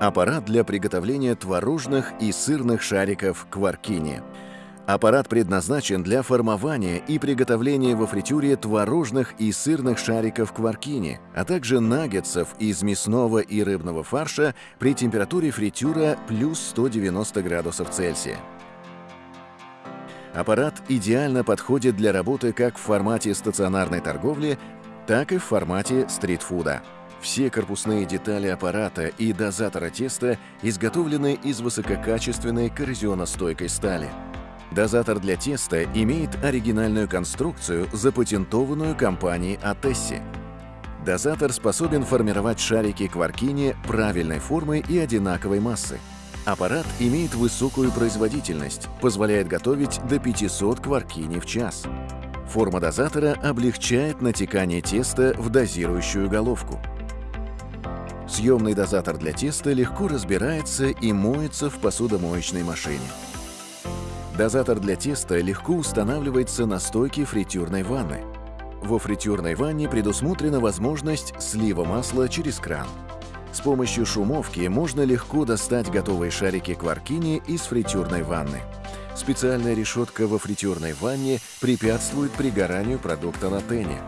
Аппарат для приготовления творожных и сырных шариков кваркини. Аппарат предназначен для формования и приготовления во фритюре творожных и сырных шариков кваркини, а также наггетсов из мясного и рыбного фарша при температуре фритюра плюс 190 градусов Цельсия. Аппарат идеально подходит для работы как в формате стационарной торговли, так и в формате стритфуда. Все корпусные детали аппарата и дозатора теста изготовлены из высококачественной коррозионостойкой стали. Дозатор для теста имеет оригинальную конструкцию, запатентованную компанией Атесси. Дозатор способен формировать шарики кваркини правильной формы и одинаковой массы. Аппарат имеет высокую производительность, позволяет готовить до 500 кваркини в час. Форма дозатора облегчает натекание теста в дозирующую головку. Съемный дозатор для теста легко разбирается и моется в посудомоечной машине. Дозатор для теста легко устанавливается на стойке фритюрной ванны. Во фритюрной ванне предусмотрена возможность слива масла через кран. С помощью шумовки можно легко достать готовые шарики кваркини из фритюрной ванны. Специальная решетка во фритюрной ванне препятствует пригоранию продукта на тене.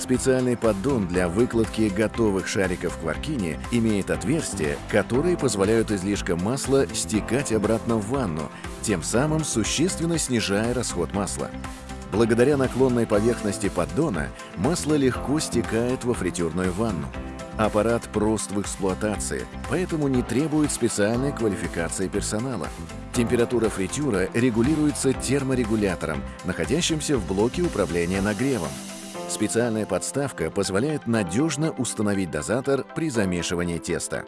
Специальный поддон для выкладки готовых шариков кваркини имеет отверстия, которые позволяют излишкам масла стекать обратно в ванну, тем самым существенно снижая расход масла. Благодаря наклонной поверхности поддона масло легко стекает во фритюрную ванну. Аппарат прост в эксплуатации, поэтому не требует специальной квалификации персонала. Температура фритюра регулируется терморегулятором, находящимся в блоке управления нагревом. Специальная подставка позволяет надежно установить дозатор при замешивании теста.